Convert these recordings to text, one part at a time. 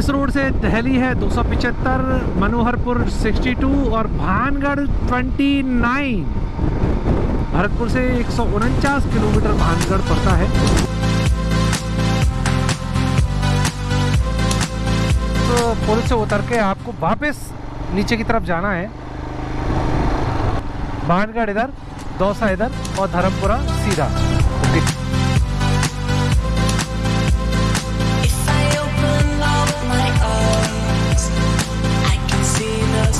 इस रोड से दहली है दो मनोहरपुर 62 और भानगढ़ 29 भरतपुर से एक सौ उनचास किलोमीटर भानगढ़ पड़ता है। तो पुल से उतर के आपको वापस नीचे की तरफ़ जाना है। भानगढ़ इधर, दौसा इधर और धर्मपुरा सीधा।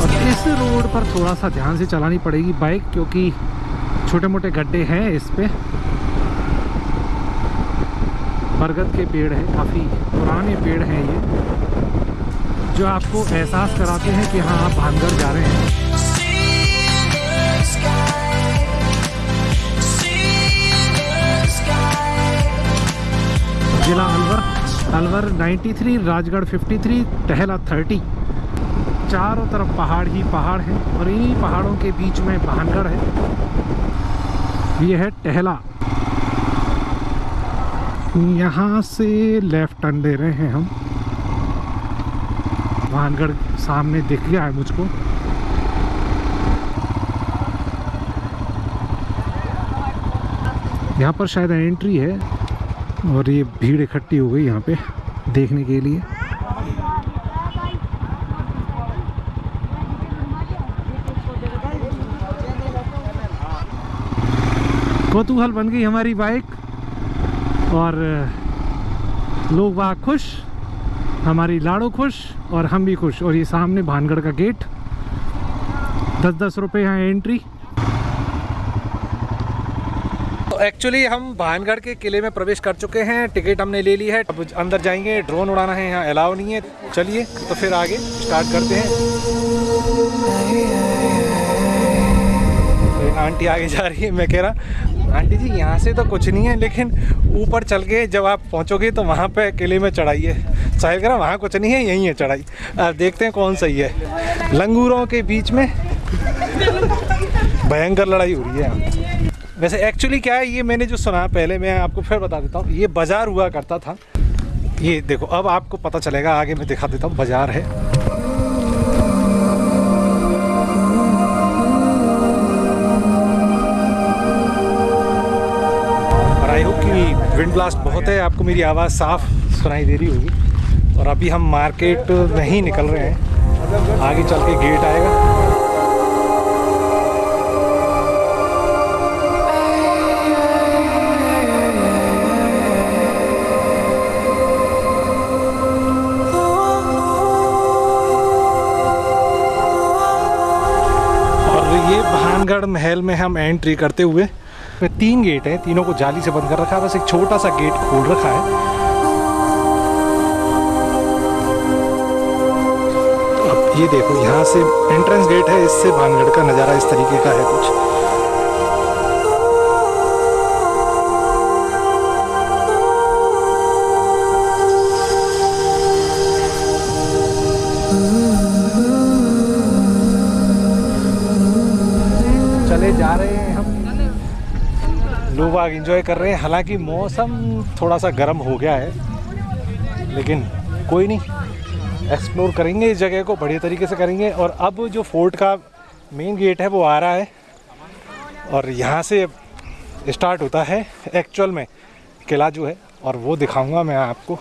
और इस रोड पर थोड़ा सा ध्यान से चलानी पड़ेगी बाइक क्योंकि छोटे मोटे गड्ढे हैं इस पे। बरगद के पेड़ हैं काफ़ी पुराने पेड़ हैं ये जो आपको एहसास कराते हैं कि हाँ आप भानगढ़ जा रहे हैं. जिला अलवर अलवर 93 राजगढ़ 53 टहला 30 चारों तरफ़ पहाड़ ही पहाड़ हैं और इन्हीं पहाड़ों के बीच में भानगढ़ है। ये है टहला। यहाँ से लेफ़्ट टर्न ले रहे हैं हम। भानगढ़ सामने दिख गया है मुझको। यहाँ पर शायद एंट्री है और ये भीड़ इकट्ठी हो गई यहाँ पे देखने के लिए। कौतूहल बन गई हमारी बाइक। और लोग वहाँ खुश, हमारी लाड़ो खुश, और हम भी खुश। और ये सामने भानगढ़ का गेट। दस दस रुपये यहाँ एंट्री। तो एक्चुअली हम भानगढ़ के किले में प्रवेश कर चुके हैं। टिकट हमने ले ली है। अब अंदर जाएँगे। ड्रोन उड़ाना है यहाँ अलाउ नहीं है। चलिए तो फिर आगे स्टार्ट करते हैं। तो आंटी आगे जा रही है, मैं कह रहा आंटी जी, यहाँ से तो कुछ नहीं है, लेकिन ऊपर चल के जब आप पहुँचोगे तो वहाँ पे किले में चढ़ाई है। साहिल कह रहा वहाँ कुछ नहीं है, यहीं है चढ़ाई। देखते हैं कौन सही है। लंगूरों के बीच में भयंकर लड़ाई हो रही है। यहाँ वैसे एक्चुअली क्या है, ये मैंने जो सुना पहले, मैं आपको फिर बता देता हूँ, ये बाज़ार हुआ करता था। ये देखो, अब आपको पता चलेगा, आगे मैं दिखा देता हूँ, बाज़ार है। विंड ब्लास्ट बहुत है, आपको मेरी आवाज़ साफ़ सुनाई दे रही होगी। और अभी हम मार्केट नहीं निकल रहे हैं। आगे चल के गेट आएगा। और ये भानगढ़ महल में हम एंट्री करते हुए तीन गेट हैं, तीनों को जाली से बंद कर रखा है, बस एक छोटा सा गेट खोल रखा है। अब ये देखो, यहाँ से एंट्रेंस गेट है, इससे भानगढ़ का नज़ारा इस तरीके का है कुछ। लोग आग इंजॉय कर रहे हैं। हालाँकि मौसम थोड़ा सा गर्म हो गया है, लेकिन कोई नहीं। एक्सप्लोर करेंगे इस जगह को, बढ़िया तरीके से करेंगे। और अब जो फोर्ट का मेन गेट है, वो आ रहा है। और यहाँ से स्टार्ट होता है एक्चुअल में, किला जो है। और वो दिखाऊँगा मैं आपको।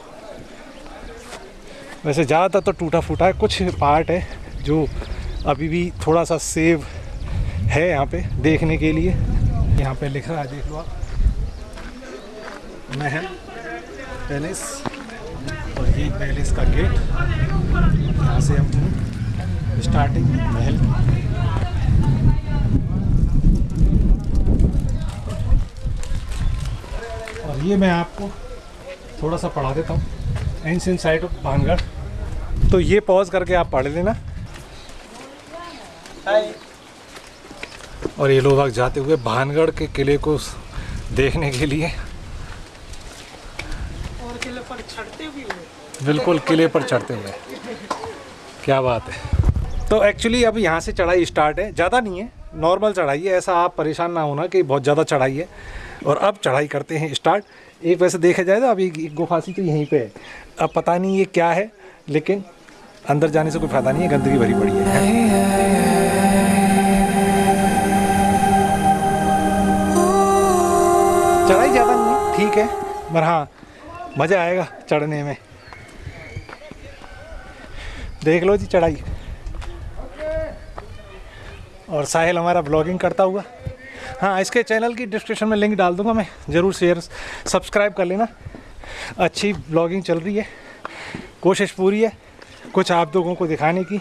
वैसे ज़्यादातर तो टूटा फूटा है, कुछ पार्ट है जो अभी भी थोड़ा सा सेव है यहाँ पे देखने के लिए। यहाँ पे लिख है, देख लो आप। महल पैलेस और ये पैलेस का गेट। यहाँ से हम स्टार्टिंग महल। और ये मैं आपको थोड़ा सा पढ़ा देता हूँ। एंशियंट साइट ऑफ़ भानगढ़ तो ये पॉज करके आप पढ़ लेना। और ये लोग जाते हुए भानगढ़ के किले को देखने के लिए। और किले पर चढ़ते भी हुए। बिल्कुल किले पर चढ़ते हुए। क्या बात है। तो एक्चुअली अब यहाँ से चढ़ाई स्टार्ट है। ज़्यादा नहीं है। नॉर्मल चढ़ाई है। ऐसा आप परेशान ना होना कि बहुत ज़्यादा चढ़ाई है। और अब चढ़ाई करते हैं स्टार्ट एक वैसे देखा जाए तो अभी एक गुफा सी तो यहीं पे है। अब पता नहीं ये क्या है लेकिन अंदर जाने से कोई फ़ायदा नहीं है। गंदगी भरी पड़ी है। चढ़ाई ज़्यादा नहीं है ठीक है पर हाँ मज़ा आएगा चढ़ने में। देख लो जी चढ़ाई। और साहिल हमारा ब्लॉगिंग करता हुआ। हाँ इसके चैनल की डिस्क्रिप्शन में लिंक डाल दूँगा मैं ज़रूर शेयर सब्सक्राइब कर लेना। अच्छी ब्लॉगिंग चल रही है कोशिश पूरी है कुछ आप लोगों को दिखाने की।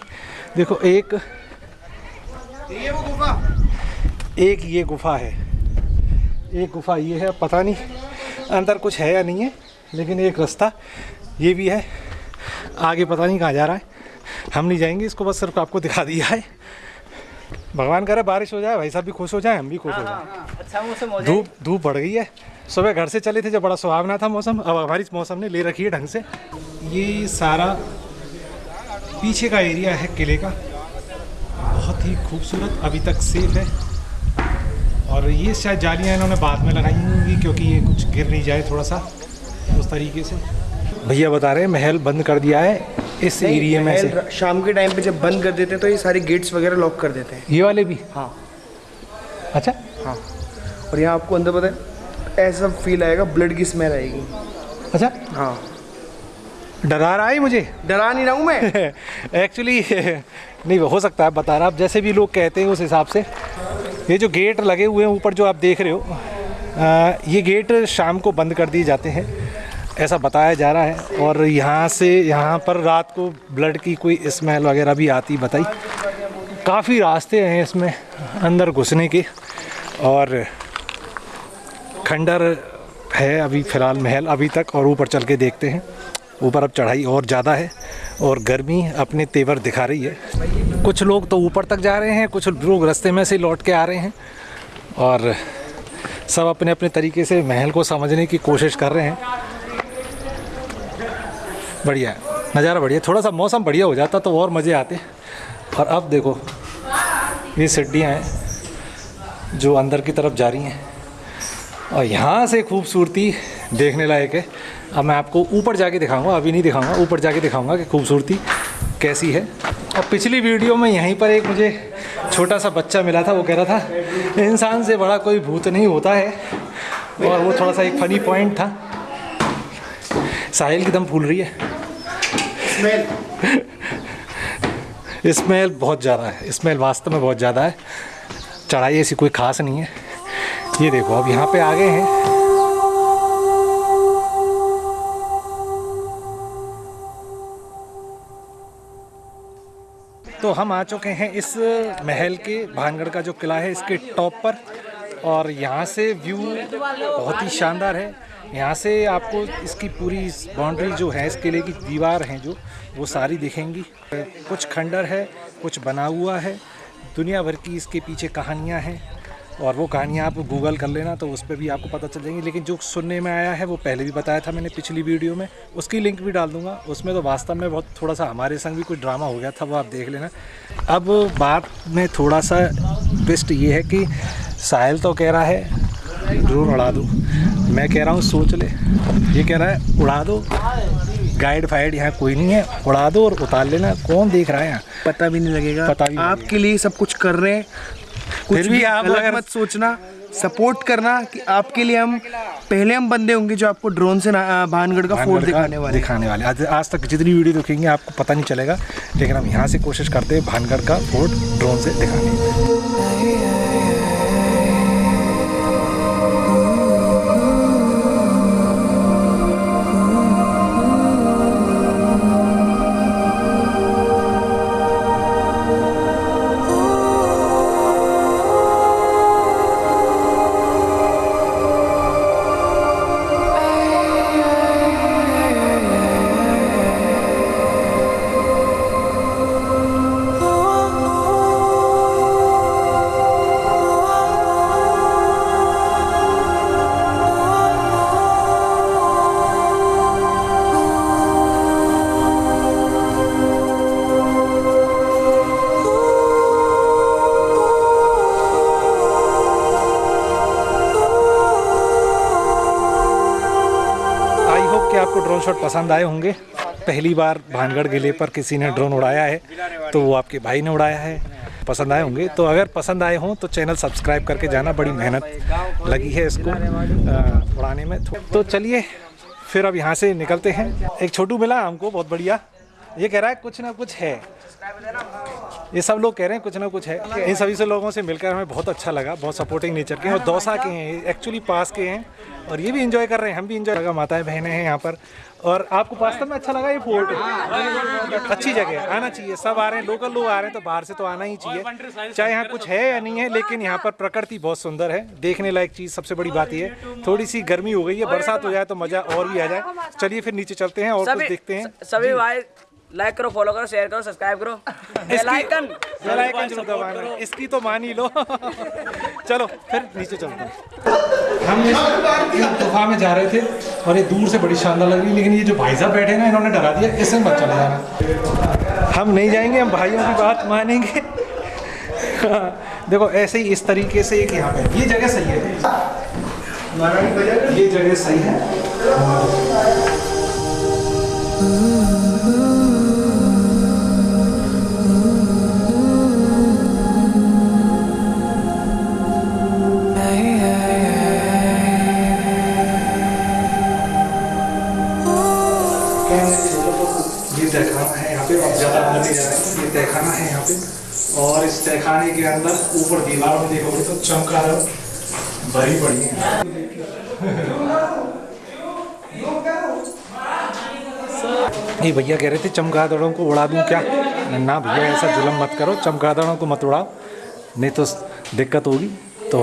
देखो एक ये वो गुफा। एक ये गुफा है। एक गुफा ये है पता नहीं अंदर कुछ है या नहीं है लेकिन एक रास्ता ये भी है। आगे पता नहीं कहाँ जा रहा है। हम नहीं जाएँगे इसको बस सिर्फ़ आपको दिखा दिया है। भगवान करे बारिश हो जाए भाई साहब भी खुश हो जाए हम भी खुश हो जाए। अच्छा मौसम हो धूप धूप बढ़ गई है। सुबह घर से चले थे जब बड़ा सुहावना था मौसम अब हमारी मौसम ने ले रखी है ढंग से। ये सारा पीछे का एरिया है किले का। बहुत ही खूबसूरत अभी तक सेफ़ है। और ये शायद जालियाँ इन्होंने बाद में लगाई होंगी क्योंकि ये कुछ गिर नहीं जाए थोड़ा सा उस तरीके से। भैया बता रहे हैं महल बंद कर दिया है इस एरिया में से। शाम के टाइम पे जब बंद कर देते हैं तो ये सारे गेट्स वगैरह लॉक कर देते हैं। ये वाले भी? हाँ। अच्छा। हाँ। और यहाँ आपको अंदर पता है ऐसा फील आएगा ब्लड की स्मेल आएगी। अच्छा। हाँ। डरा रहा है मुझे? डरा नहीं रहा हूँ मैं। एक्चुअली नहीं हो सकता है बता रहा आप जैसे भी लोग कहते हैं उस हिसाब से। ये जो गेट लगे हुए हैं ऊपर जो आप देख रहे हो ये गेट शाम को बंद कर दिए जाते हैं, ऐसा बताया जा रहा है। और यहाँ से यहाँ पर रात को ब्लड की कोई स्मेल वगैरह भी आती बताई। काफ़ी रास्ते हैं इसमें अंदर घुसने के। और खंडर है अभी फ़िलहाल महल, अभी तक और ऊपर चल के देखते हैं। ऊपर अब चढ़ाई और ज़्यादा है और गर्मी अपने तेवर दिखा रही है। कुछ लोग तो ऊपर तक जा रहे हैं, कुछ लोग रास्ते में से लौट के आ रहे हैं और सब अपने अपने तरीके से महल को समझने की कोशिश कर रहे हैं। बढ़िया, नज़ारा बढ़िया, थोड़ा सा मौसम बढ़िया हो जाता तो और मज़े आते। और अब देखो, ये सीढ़ियाँ हैं जो अंदर की तरफ़ जा रही हैं और यहाँ से खूबसूरती देखने लायक है। अब मैं आपको ऊपर जाके दिखाऊँगा, अभी नहीं दिखाऊँगा, ऊपर जाके दिखाऊँगा कि खूबसूरती कैसी है। और पिछली वीडियो में यहीं पर एक मुझे छोटा सा बच्चा मिला था वो कह रहा था इंसान से बड़ा कोई भूत नहीं होता है। और वो थोड़ा सा एक फनी पॉइंट था। साहिल की दम फूल रही है। स्मेल बहुत ज़्यादा है। स्मेल वास्तव में बहुत ज़्यादा है। चढ़ाई ऐसी कोई खास नहीं है। ये देखो अब यहाँ पे आ गए हैं। तो हम आ चुके हैं इस महल के भानगढ़ का जो किला है, इसके टॉप पर। और यहाँ से व्यू बहुत ही शानदार है। यहाँ से आपको इसकी पूरी बाउंड्री जो है इस किले की दीवार हैं जो, वो सारी दिखेंगी। कुछ खंडर है, कुछ बना हुआ है। दुनिया भर की इसके पीछे कहानियाँ हैं। और वो कहानियाँ आप गूगल कर लेना तो उस पर भी आपको पता चल जाएँगी। लेकिन जो सुनने में आया है वो पहले भी बताया था मैंने पिछली वीडियो में। उसकी लिंक भी डाल दूँगा। उसमें तो वास्तव में बहुत थोड़ा सा हमारे संग भी कुछ ड्रामा हो गया था वो आप देख लेना। अब बात में थोड़ा सा ट्विस्ट ये है कि साहिल तो कह रहा है ड्रोन उड़ा दो। मैं कह रहा हूँ सोच ले। ये कह रहा है उड़ा दो। गाइड फाइड यहाँ कोई नहीं है। उड़ा दो और उतार लेना। कौन देख रहा है यहाँ? पता भी नहीं लगेगा। पता भी आपके लिए सब कुछ कर रहे हैं। कुछ भी, भी आप अगर- मत सोचना सपोर्ट करना कि आपके लिए हम पहले हम बंदे होंगे जो आपको ड्रोन से भानगढ़ का फोर्ट दिखाने वाले। दिखाने वाले। आज आज तक जितनी वीडियो देखेंगे आपको पता नहीं चलेगा लेकिन हम यहाँ से कोशिश करते हैं भानगढ़ का फोर्ट ड्रोन से दिखाने। ड्रोन शॉट पसंद आए होंगे। पहली बार भानगढ़ किले पर किसी ने ड्रोन उड़ाया है तो वो आपके भाई ने उड़ाया है। पसंद आए होंगे। तो अगर पसंद आए हों तो चैनल सब्सक्राइब करके जाना। बड़ी मेहनत लगी है इसको उड़ाने में। तो चलिए, फिर अब यहाँ से निकलते हैं। एक छोटू मिला हमको, बहुत बढ़िया। ये कह रहा है, कुछ ना कुछ है। ये सब लोग कह रहे हैं कुछ ना कुछ है। इन सभी से लोगों से मिलकर हमें बहुत अच्छा लगा बहुत सपोर्टिंग नेचर के हैं और दौसा के हैं एक्चुअली पास के हैं और ये भी इंजॉय कर रहे हैं हम भी इंजॉय लगा माताएँ बहनें हैं यहाँ पर और आपको वास्तव में अच्छा लगा ये फोर्ट अच्छी जगह है आना चाहिए सब आ रहे हैं लोकल लोग आ रहे हैं तो बाहर से तो आना ही चाहिए। चाहे यहाँ कुछ है या नहीं है। लेकिन यहाँ पर प्रकृति बहुत सुंदर है देखने लायक चीज़ सबसे बड़ी बात ये है। थोड़ी सी गर्मी हो गई है बरसात हो जाए तो मज़ा और भी आ जाए। चलिए फिर नीचे चलते हैं और कुछ देखते हैं। सभी भाई लाइक करो फॉलो करो शेयर करो सब्सक्राइब करो. बेल आइकन बेल आइकन ज़रूर दबाना। इसकी तो मान ही लो। चलो फिर नीचे चलते हैं। हम इस गुफा में जा रहे थे और ये दूर से बड़ी शानदार लग रही लेकिन ये जो भाई साहब बैठे हैं ना इन्होंने डरा दिया इससे मत चले जाना। हम नहीं जाएँगे हम भाइयों की बात मानेंगे। हाँ, देखो ऐसे ही इस तरीके से एक यहाँ पे। ये जगह सही है। ये जगह सही है। के अंदर ऊपर दीवार में देखोगे तो चमकार भरी पड़ी है। ये भैया कह रहे थे चमगादड़ों को उड़ा दूँ क्या? ना भैया, ऐसा जुलम मत करो, चमगादड़ों को मत उड़ाओ। नहीं तो दिक्कत होगी तो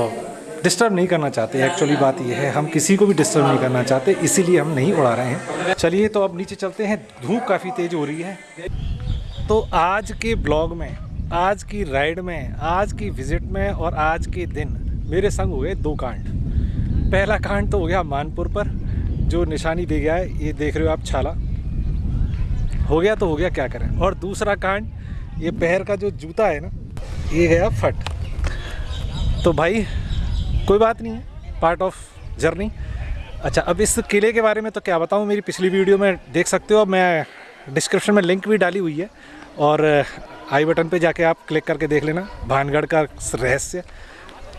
डिस्टर्ब नहीं करना चाहते। एक्चुअली बात ये है, हम किसी को भी डिस्टर्ब नहीं करना चाहते, इसीलिए हम नहीं उड़ा रहे हैं। चलिए तो अब नीचे चलते हैं। धूप काफ़ी तेज़ हो रही है। तो आज के ब्लॉग में आज की राइड में, आज की विज़िट में और आज के दिन मेरे संग हुए दो कांड। पहला कांड तो हो गया मानपुर पर, जो निशानी दे गया है, ये देख रहे हो आप छाला। हो गया तो हो गया, क्या करें? और दूसरा कांड, ये पैर का जो जूता है ना, ये गया फट। तो भाई, कोई बात नहीं है पार्ट ऑफ़ जर्नी अच्छा अब इस किले के बारे में तो क्या बताऊँ, मेरी पिछली वीडियो में देख सकते हो मैं डिस्क्रिप्शन में लिंक भी डाली हुई है। और आई बटन पे जाके आप क्लिक करके देख लेना। भानगढ़ का रहस्य।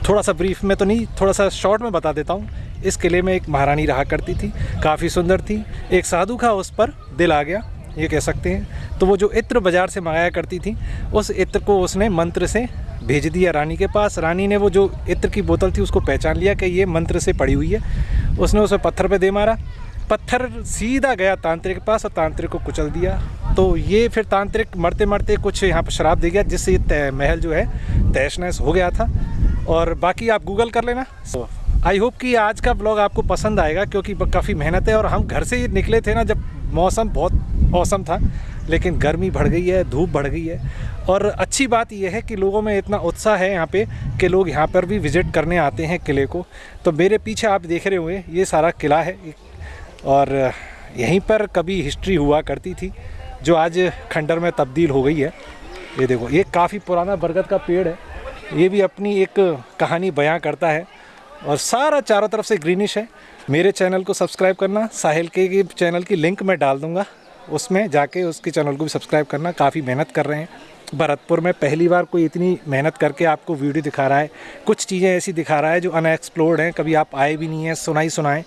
थोड़ा सा ब्रीफ में तो नहीं, थोड़ा सा शॉर्ट में बता देता हूँ। इस किले में एक महारानी रहा करती थी। काफ़ी सुंदर थी। एक साधु का उस पर दिल आ गया, ये कह सकते हैं। तो वो जो इत्र बाज़ार से मंगाया करती थी, उस इत्र को उसने मंत्र से भेज दिया रानी के पास। रानी ने वो जो इत्र की बोतल थी, उसको पहचान लिया कि ये मंत्र से पड़ी हुई है। उसने उसे पत्थर पे दे मारा। पत्थर सीधा गया तांत्रिक के पास और तांत्रिक को कुचल दिया। तो ये फिर तांत्रिक मरते मरते कुछ यहाँ पर शराब दे गया, जिससे ये महल जो है तहस नहस हो गया था। और बाकी आप गूगल कर लेना। आई होप कि आज का ब्लॉग आपको पसंद आएगा, क्योंकि काफ़ी मेहनत है और हम घर से ही निकले थे ना, जब मौसम बहुत औसम था, लेकिन गर्मी बढ़ गई है, धूप बढ़ गई है। और अच्छी बात यह है कि लोगों में इतना उत्साह है यहाँ पे कि लोग यहाँ पर भी विज़िट करने आते हैं किले को। तो मेरे पीछे आप देख रहे हुए ये सारा किला है और यहीं पर कभी हिस्ट्री हुआ करती थी, जो आज खंडर में तब्दील हो गई है। ये देखो, ये काफ़ी पुराना बरगद का पेड़ है। ये भी अपनी एक कहानी बयां करता है और सारा चारों तरफ़ से ग्रीनिश है। मेरे चैनल को सब्सक्राइब करना, साहिल के चैनल की लिंक मैं डाल दूँगा। उसमें जाके उसके चैनल को भी सब्सक्राइब करना, काफ़ी मेहनत कर रहे हैं। भरतपुर में पहली बार कोई इतनी मेहनत करके आपको वीडियो दिखा रहा है। कुछ चीज़ें ऐसी दिखा रहा है जो अनएक्सप्लोर्ड हैं, कभी आप आए भी नहीं हैं, सुनाई सुनाए।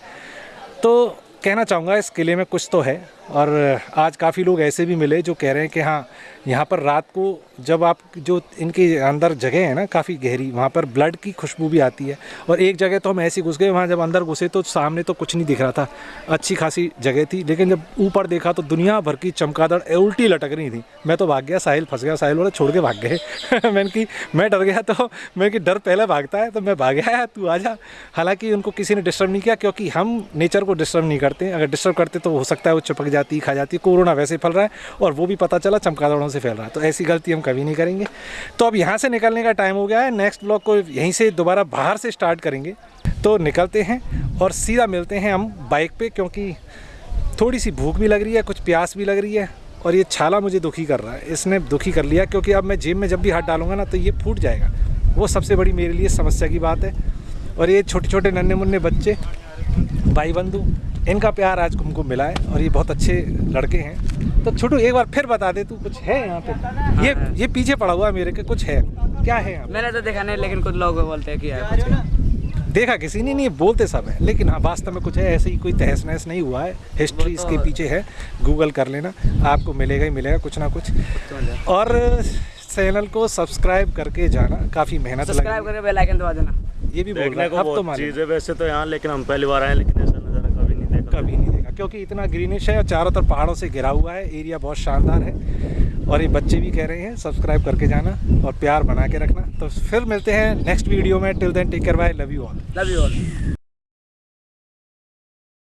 तो कहना चाहूँगा इस किले में कुछ तो है। और आज काफ़ी लोग ऐसे भी मिले जो कह रहे हैं कि हाँ यहाँ पर रात को जब आप जो इनके अंदर जगह है ना, काफ़ी गहरी, वहाँ पर ब्लड की खुशबू भी आती है। और एक जगह तो हम ऐसे घुस गए, वहाँ जब अंदर घुसे तो सामने तो कुछ नहीं दिख रहा था। अच्छी खासी जगह थी, लेकिन जब ऊपर देखा तो दुनिया भर की चमकादड़ उल्टी लटक रही थी। मैं तो भाग गया, साहिल फंस गया, साहिल वाले छोड़ के भाग गए। मैंने कि, मैं डर गया तो मैं कि डर पहले भागता है तो मैं भाग गया तू आ जा। हालाँकि उनको किसी ने डिस्टर्ब नहीं किया, क्योंकि हम नेचर को डिस्टर्ब नहीं करते। अगर डिस्टर्ब करते तो हो सकता है वो चिपक जाती, खा जाती, कोरोना वैसे फैल रहा है और वो भी पता चला चमकादड़ों से फैल रहा है। तो ऐसी गलती हम कभी नहीं करेंगे। तो अब यहाँ से निकलने का टाइम हो गया है। नेक्स्ट ब्लॉग को यहीं से दोबारा बाहर से स्टार्ट करेंगे। तो निकलते हैं और सीधा मिलते हैं हम बाइक पर क्योंकि थोड़ी सी भूख भी लग रही है, कुछ प्यास भी लग रही है और ये छाला मुझे दुखी कर रहा है। इसने दुखी कर लिया, क्योंकि अब मैं जेब में जब भी हाथ डालूँगा ना तो ये फूट जाएगा। वो सबसे बड़ी मेरे लिए समस्या की बात है। और ये छोटे छोटे नन्हे मुन्ने बच्चे भाई बंधु इनका प्यार आज हमको मिला है और ये बहुत अच्छे लड़के हैं। तो छोटू एक बार फिर बता दे तू कुछ है यहाँ पे? ये ये पीछे पड़ा हुआ है मेरे के कुछ है? क्या है यहाँ मैंने तो देखा नहीं लेकिन कुछ लोग बोलते हैं कि है कुछ देखा किसी ने? नहीं बोलते सब है लेकिन हाँ वास्तव में कुछ है ऐसे ही कोई तहस नहस नहीं हुआ है। हिस्ट्री इसके पीछे है गूगल कर लेना आपको मिलेगा ही मिलेगा कुछ ना कुछ। और चैनल को सब्सक्राइब करके जाना काफ़ी मेहनत सब्सक्राइब करके बेल आइकन दबा देना। ये भी बोल रहा देखने है अब तो मालूम। वैसे तो यहाँ लेकिन हम पहली बार आए लेकिन ऐसा नज़ारा कभी नहीं देखा कभी नहीं देखा, क्योंकि इतना ग्रीनिश है और चारों तरफ़ पहाड़ों से घिरा हुआ है एरिया बहुत शानदार है। और ये बच्चे भी कह रहे हैं सब्सक्राइब करके जाना और प्यार बना के रखना। तो फिर मिलते हैं नेक्स्ट वीडियो में till then take care bye love you all love you all